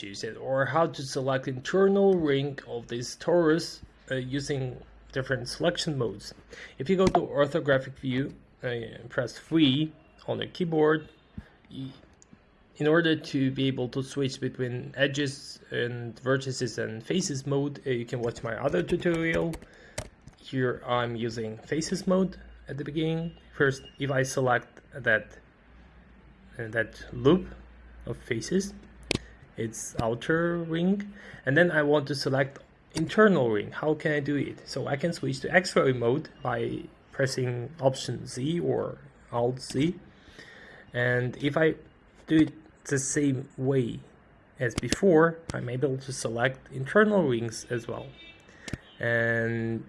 it or how to select internal ring of this torus uh, using different selection modes. If you go to orthographic view uh, press 3 on the keyboard, in order to be able to switch between edges and vertices and faces mode, uh, you can watch my other tutorial. Here I'm using faces mode at the beginning. First, if I select that uh, that loop of faces, it's outer ring, and then I want to select internal ring. How can I do it? So I can switch to X-ray mode by pressing Option Z or Alt Z, and if I do it the same way as before, I'm able to select internal rings as well. And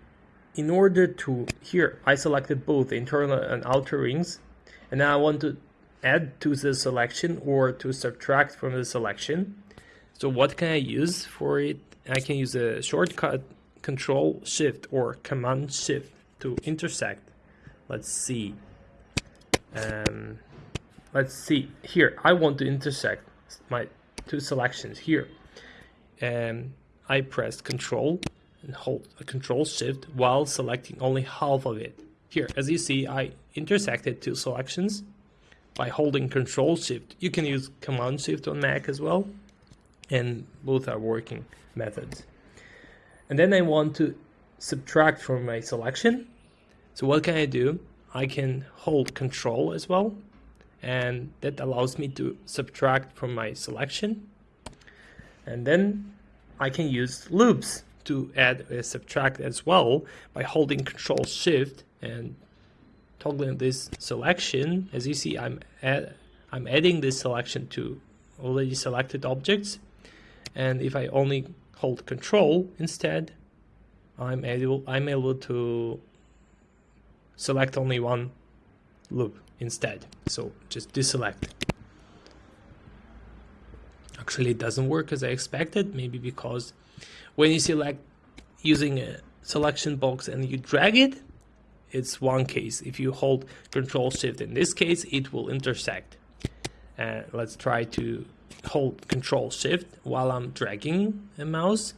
in order to, here I selected both internal and outer rings, and now I want to add to the selection or to subtract from the selection. So what can I use for it? I can use a shortcut control shift or command shift to intersect. Let's see. Um, let's see here I want to intersect my two selections here and I press control and hold a control shift while selecting only half of it here as you see I intersected two selections by holding control shift. You can use command shift on Mac as well and both are working methods. And then I want to subtract from my selection. So what can I do? I can hold control as well and that allows me to subtract from my selection. And then I can use loops to add a subtract as well by holding control shift and toggling this selection as you see I'm add, I'm adding this selection to already selected objects and if I only hold control instead I'm able I'm able to select only one loop instead. So just deselect. Actually, it doesn't work as I expected, maybe because when you select using a selection box and you drag it, it's one case. If you hold Control Shift in this case, it will intersect. Uh, let's try to hold Control Shift while I'm dragging a mouse.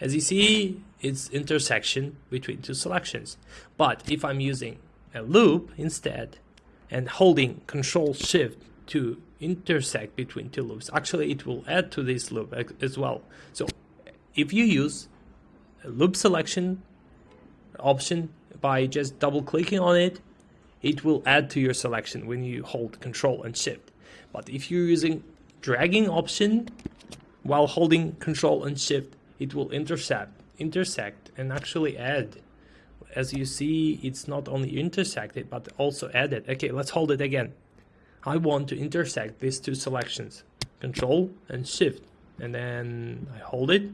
As you see, it's intersection between two selections. But if I'm using a loop instead, and holding control shift to intersect between two loops actually it will add to this loop as well so if you use a loop selection option by just double clicking on it it will add to your selection when you hold control and shift but if you're using dragging option while holding control and shift it will intercept intersect and actually add as you see, it's not only intersected, but also added. Okay, let's hold it again. I want to intersect these two selections, control and shift, and then I hold it.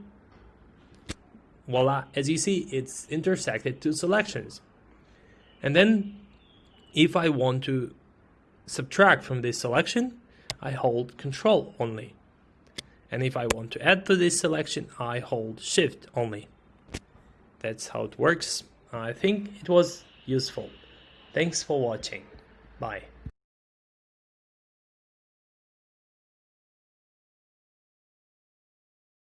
Voila, as you see, it's intersected two selections. And then if I want to subtract from this selection, I hold control only. And if I want to add to this selection, I hold shift only. That's how it works. I think it was useful. Thanks for watching. Bye.